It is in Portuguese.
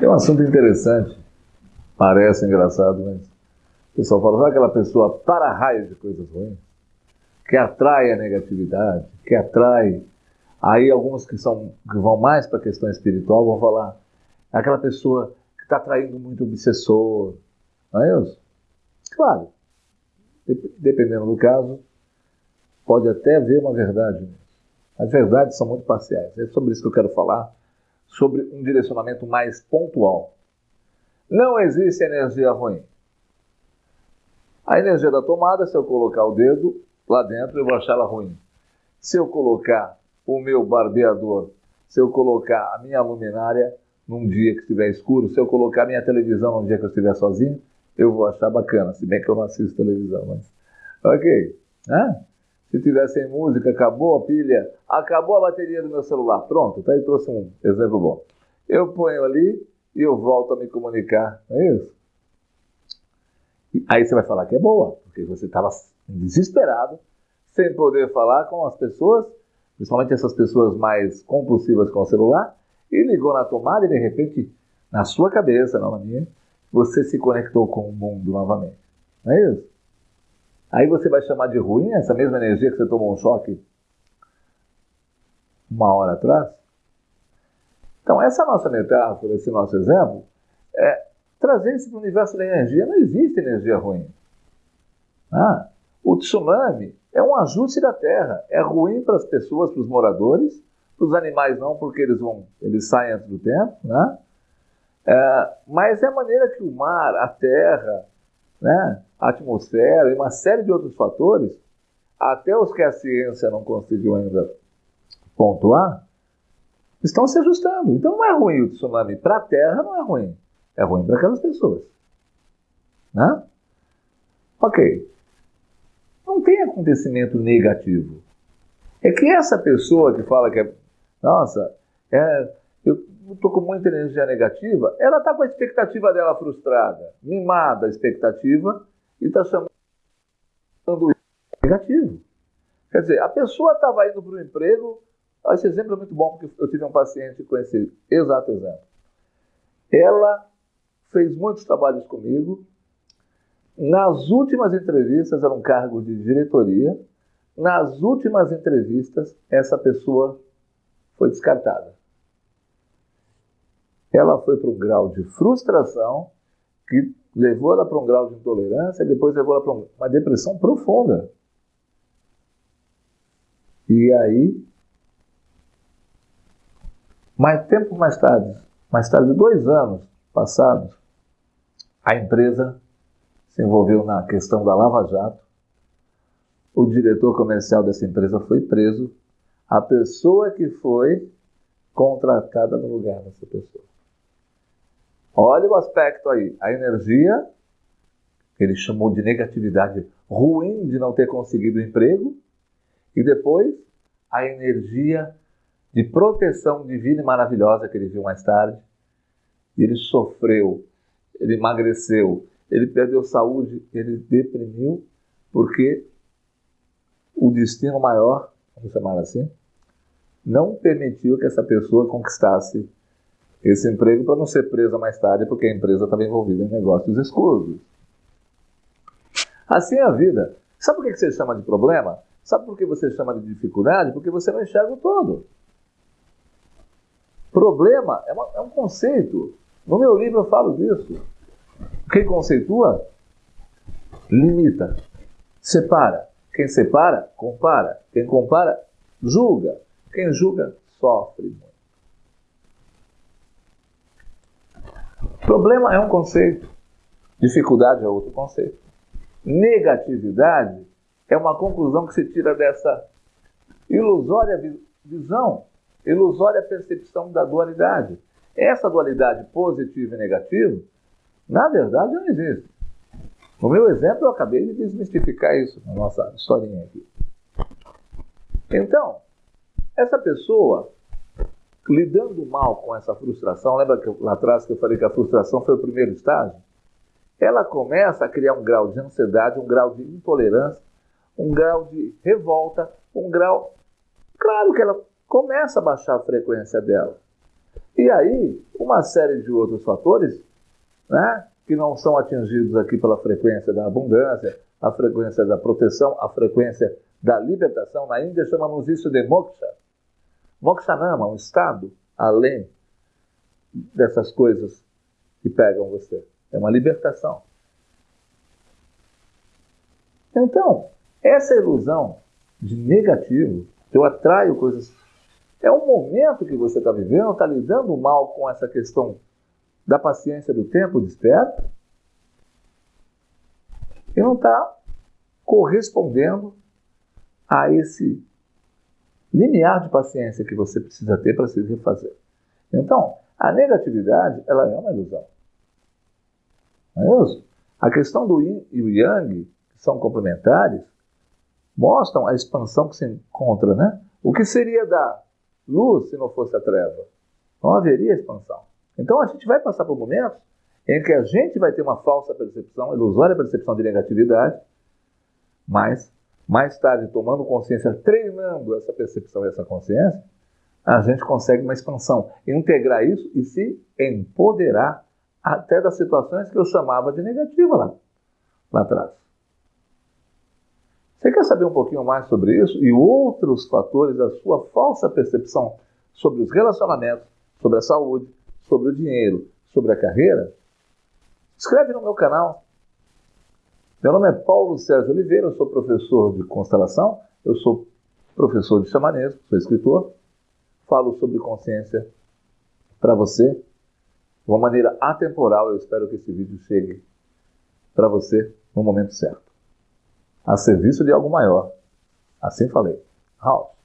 Tem um assunto interessante, parece engraçado, mas o pessoal fala, sabe aquela pessoa para raio de coisas ruins? Que atrai a negatividade, que atrai. Aí alguns que, são, que vão mais para a questão espiritual vão falar, aquela pessoa que está atraindo muito obsessor, não é isso? Claro, dependendo do caso, pode até haver uma verdade. As verdades são muito parciais. É sobre isso que eu quero falar, sobre um direcionamento mais pontual. Não existe energia ruim. A energia da tomada, se eu colocar o dedo lá dentro, eu vou achar ela ruim. Se eu colocar o meu barbeador, se eu colocar a minha luminária num dia que estiver escuro, se eu colocar a minha televisão num dia que eu estiver sozinho, eu vou achar bacana, se bem que eu não assisto televisão, mas. Ok. Ah, se tiver sem música, acabou a pilha, acabou a bateria do meu celular. Pronto, tá aí trouxe um exemplo bom. Eu ponho ali e eu volto a me comunicar, não é isso? Aí você vai falar que é boa, porque você estava desesperado, sem poder falar com as pessoas, principalmente essas pessoas mais compulsivas com o celular, e ligou na tomada e de repente, na sua cabeça, não na minha, você se conectou com o mundo novamente. Não é isso? Aí você vai chamar de ruim essa mesma energia que você tomou um choque uma hora atrás? Então, essa nossa metáfora, esse nosso exemplo, é trazer isso para o universo da energia. Não existe energia ruim. Ah, o tsunami é um ajuste da Terra. É ruim para as pessoas, para os moradores, para os animais não, porque eles vão, eles saem antes do tempo, né? É, mas é a maneira que o mar, a terra, né, a atmosfera e uma série de outros fatores, até os que a ciência não conseguiu ainda pontuar, estão se ajustando. Então não é ruim o tsunami para a Terra, não é ruim. É ruim para aquelas pessoas. Né? Ok. Não tem acontecimento negativo. É que essa pessoa que fala que é. Nossa, é, eu estou com muita energia negativa, ela está com a expectativa dela frustrada, mimada a expectativa, e está chamando negativo. Quer dizer, a pessoa estava indo para o emprego, esse exemplo é muito bom, porque eu tive um paciente com esse exato exemplo. Ela fez muitos trabalhos comigo, nas últimas entrevistas, era um cargo de diretoria, nas últimas entrevistas, essa pessoa foi descartada ela foi para um grau de frustração que levou ela para um grau de intolerância depois levou ela para uma depressão profunda. E aí, mais tempo mais tarde, mais tarde, dois anos passados, a empresa se envolveu na questão da Lava Jato. O diretor comercial dessa empresa foi preso. A pessoa que foi contratada no lugar dessa pessoa. Olha o aspecto aí. A energia, que ele chamou de negatividade ruim de não ter conseguido o emprego, e depois a energia de proteção divina e maravilhosa que ele viu mais tarde. Ele sofreu, ele emagreceu, ele perdeu saúde, ele deprimiu, porque o destino maior, vamos chamar assim, não permitiu que essa pessoa conquistasse esse emprego para não ser presa mais tarde, porque a empresa estava envolvida em negócios escusos. Assim é a vida. Sabe por que você chama de problema? Sabe por que você chama de dificuldade? Porque você não enxerga o todo. Problema é, uma, é um conceito. No meu livro eu falo disso. Quem conceitua, limita, separa. Quem separa, compara. Quem compara, julga. Quem julga, sofre muito. Problema é um conceito, dificuldade é outro conceito. Negatividade é uma conclusão que se tira dessa ilusória visão, ilusória percepção da dualidade. Essa dualidade positiva e negativa, na verdade, não existe. No meu exemplo, eu acabei de desmistificar isso na nossa historinha aqui. Então, essa pessoa lidando mal com essa frustração, lembra que lá atrás que eu falei que a frustração foi o primeiro estágio? Ela começa a criar um grau de ansiedade, um grau de intolerância, um grau de revolta, um grau. Claro que ela começa a baixar a frequência dela. E aí, uma série de outros fatores, né, que não são atingidos aqui pela frequência da abundância, a frequência da proteção, a frequência da libertação. Na Índia chamamos isso de moksha. Mokshanama, um estado além dessas coisas que pegam você. É uma libertação. Então, essa ilusão de negativo, eu atraio coisas. É um momento que você está vivendo, está lidando mal com essa questão da paciência do tempo desperto e não está correspondendo a esse limiar de paciência que você precisa ter para se refazer. Então, a negatividade, ela é uma ilusão. Não é isso? A questão do yin e o yang, que são complementares, mostram a expansão que se encontra, né? O que seria da luz se não fosse a treva? Não haveria expansão. Então a gente vai passar por momentos em que a gente vai ter uma falsa percepção, ilusória percepção de negatividade, mas mais tarde, tomando consciência, treinando essa percepção e essa consciência, a gente consegue uma expansão, integrar isso e se empoderar até das situações que eu chamava de negativa lá, lá atrás. Você quer saber um pouquinho mais sobre isso e outros fatores da sua falsa percepção sobre os relacionamentos, sobre a saúde, sobre o dinheiro, sobre a carreira? Escreve no meu canal. Meu nome é Paulo Sérgio Oliveira, eu sou professor de constelação, eu sou professor de xamanismo, sou escritor, falo sobre consciência para você de uma maneira atemporal. Eu espero que esse vídeo chegue para você no momento certo a serviço de algo maior. Assim falei. House.